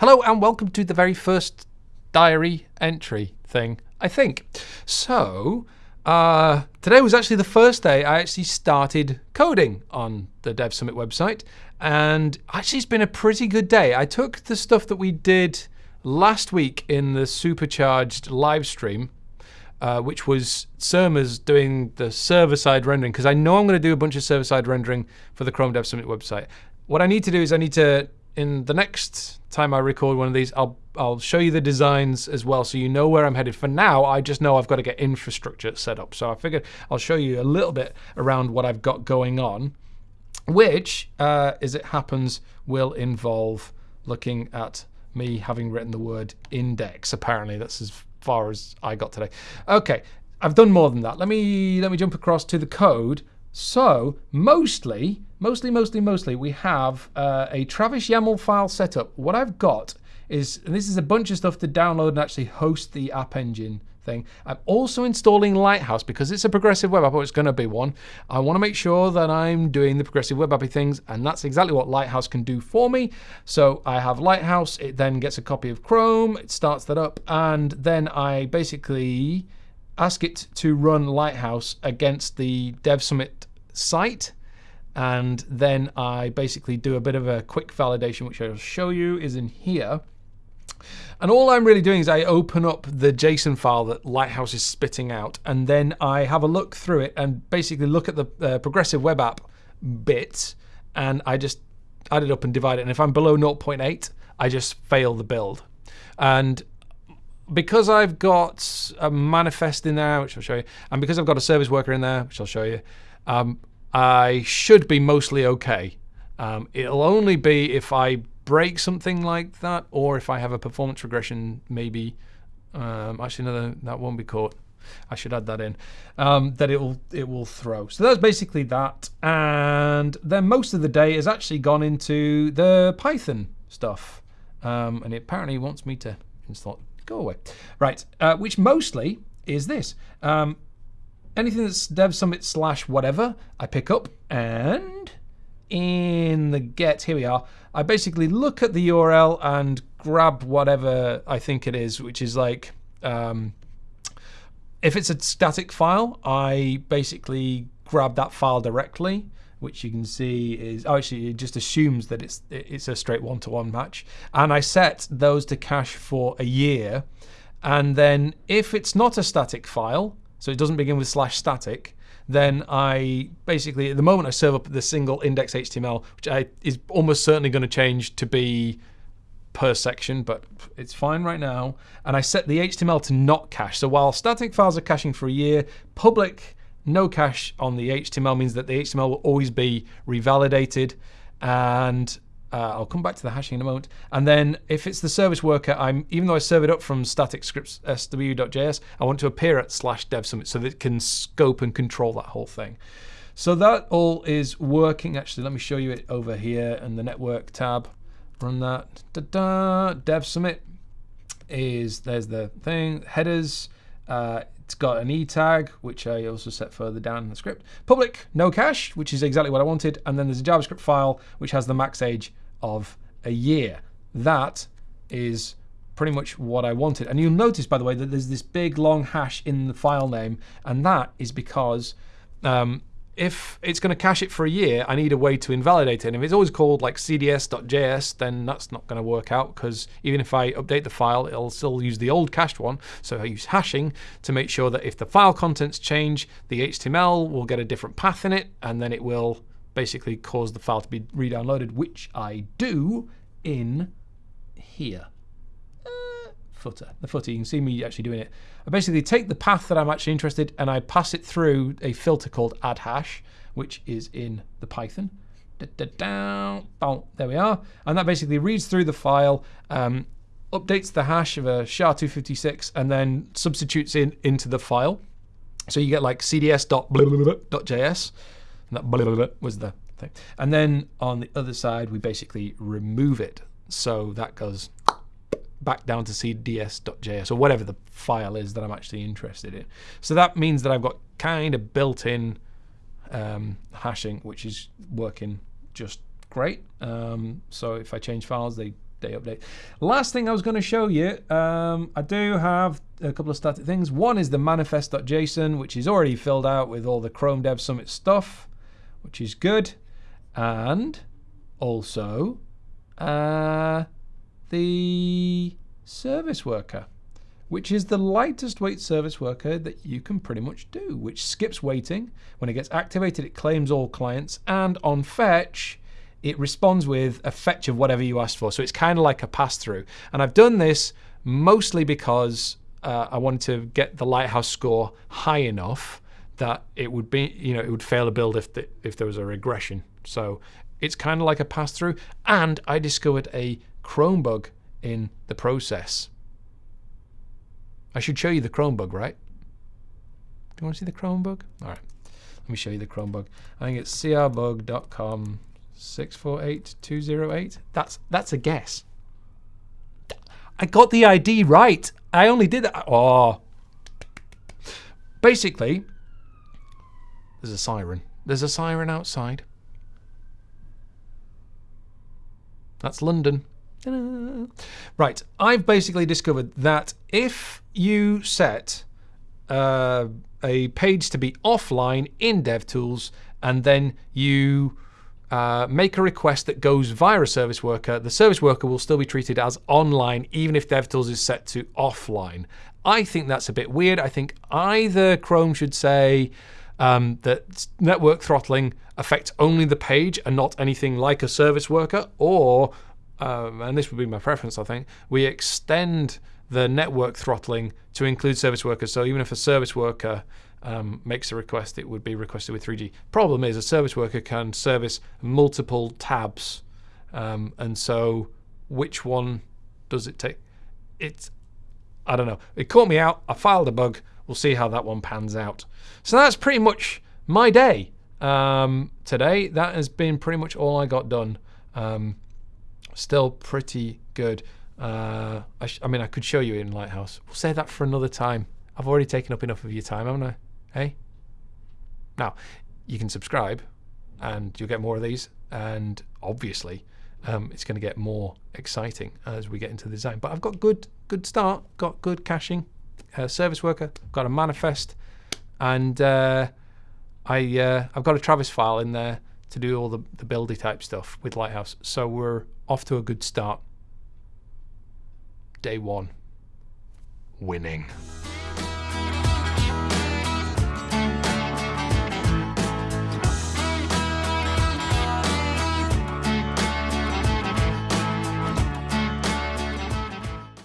Hello and welcome to the very first diary entry thing, I think. So, uh, today was actually the first day I actually started coding on the Dev Summit website, and actually it's been a pretty good day. I took the stuff that we did last week in the supercharged live stream, uh, which was Surma's doing the server-side rendering, because I know I'm going to do a bunch of server-side rendering for the Chrome Dev Summit website. What I need to do is I need to in the next time I record one of these, I'll I'll show you the designs as well, so you know where I'm headed. For now, I just know I've got to get infrastructure set up. So I figured I'll show you a little bit around what I've got going on, which, uh, as it happens, will involve looking at me having written the word index. Apparently, that's as far as I got today. Okay, I've done more than that. Let me let me jump across to the code so mostly, mostly, mostly, mostly, we have uh, a Travis YAML file set up. What I've got is, and this is a bunch of stuff to download and actually host the App Engine thing. I'm also installing Lighthouse because it's a progressive web app, or it's going to be one. I want to make sure that I'm doing the progressive web appy things, and that's exactly what Lighthouse can do for me. So I have Lighthouse, it then gets a copy of Chrome, it starts that up, and then I basically ask it to run Lighthouse against the Dev Summit site. And then I basically do a bit of a quick validation, which I'll show you is in here. And all I'm really doing is I open up the JSON file that Lighthouse is spitting out, and then I have a look through it and basically look at the uh, progressive web app bits, and I just add it up and divide it. And if I'm below 0.8, I just fail the build. And because I've got a manifest in there, which I'll show you, and because I've got a service worker in there, which I'll show you, um, I should be mostly okay. Um, it'll only be if I break something like that, or if I have a performance regression, maybe. Um, actually, no, that won't be caught. I should add that in. Um, that it will it will throw. So that's basically that. And then most of the day has actually gone into the Python stuff, um, and it apparently wants me to install go away. Right, uh, which mostly is this. Um, anything that's dev summit slash whatever, I pick up and in the get, here we are, I basically look at the URL and grab whatever I think it is, which is like, um, if it's a static file, I basically grab that file directly which you can see is oh, actually it just assumes that it's it's a straight one-to-one match. And I set those to cache for a year. And then if it's not a static file, so it doesn't begin with slash static, then I basically, at the moment I serve up the single index HTML, which I, is almost certainly going to change to be per section, but it's fine right now. And I set the HTML to not cache. So while static files are caching for a year, public no cache on the HTML means that the HTML will always be revalidated. And uh, I'll come back to the hashing in a moment. And then if it's the service worker, I'm even though I serve it up from static scripts sw.js, I want to appear at slash dev summit so that it can scope and control that whole thing. So that all is working. Actually, let me show you it over here in the network tab. Run that. Da -da. Dev summit is there's the thing headers. Uh, it's got an e tag, which I also set further down in the script. Public, no cache, which is exactly what I wanted. And then there's a JavaScript file, which has the max age of a year. That is pretty much what I wanted. And you'll notice, by the way, that there's this big long hash in the file name. And that is because um, if it's going to cache it for a year, I need a way to invalidate it. And if it's always called like cds.js, then that's not going to work out because even if I update the file, it'll still use the old cached one. So I use hashing to make sure that if the file contents change, the HTML will get a different path in it, and then it will basically cause the file to be re-downloaded, which I do in here footer. The footer, you can see me actually doing it. I basically take the path that I'm actually interested and I pass it through a filter called add hash, which is in the Python. Da, da, boom, there we are. And that basically reads through the file, um, updates the hash of a SHA-256, and then substitutes in into the file. So you get like cds.js, and that was the thing. And then on the other side, we basically remove it. So that goes back down to cds.js or whatever the file is that I'm actually interested in. So that means that I've got kind of built-in um, hashing, which is working just great. Um, so if I change files, they day update. Last thing I was going to show you, um, I do have a couple of static things. One is the manifest.json, which is already filled out with all the Chrome Dev Summit stuff, which is good. And also uh, the service worker, which is the lightest weight service worker that you can pretty much do, which skips waiting. When it gets activated, it claims all clients, and on fetch, it responds with a fetch of whatever you asked for. So it's kind of like a pass through. And I've done this mostly because uh, I wanted to get the Lighthouse score high enough that it would be, you know, it would fail a build if the, if there was a regression. So it's kind of like a pass through. And I discovered a Chrome bug in the process. I should show you the Chrome bug, right? Do you want to see the Chrome bug? All right. Let me show you the Chrome bug. I think it's crbug.com 648208. That's that's a guess. I got the ID right. I only did that. Oh. Basically, there's a siren. There's a siren outside. That's London. Right, I've basically discovered that if you set uh, a page to be offline in DevTools and then you uh, make a request that goes via a service worker, the service worker will still be treated as online even if DevTools is set to offline. I think that's a bit weird. I think either Chrome should say um, that network throttling affects only the page and not anything like a service worker, or, um, and this would be my preference, I think, we extend the network throttling to include service workers. So even if a service worker um, makes a request, it would be requested with 3G. Problem is, a service worker can service multiple tabs, um, and so which one does it take? It's I don't know. It caught me out. I filed a bug. We'll see how that one pans out. So that's pretty much my day um, today. That has been pretty much all I got done. Um, still pretty good. Uh, I, I mean, I could show you in Lighthouse. We'll say that for another time. I've already taken up enough of your time, haven't I? Hey? Now, you can subscribe and you'll get more of these. And obviously, um, it's going to get more exciting as we get into the design. But I've got good, good start, got good caching, uh, service worker, got a manifest, and uh, I uh, I've got a Travis file in there to do all the the buildy type stuff with Lighthouse. So we're off to a good start. Day one, winning.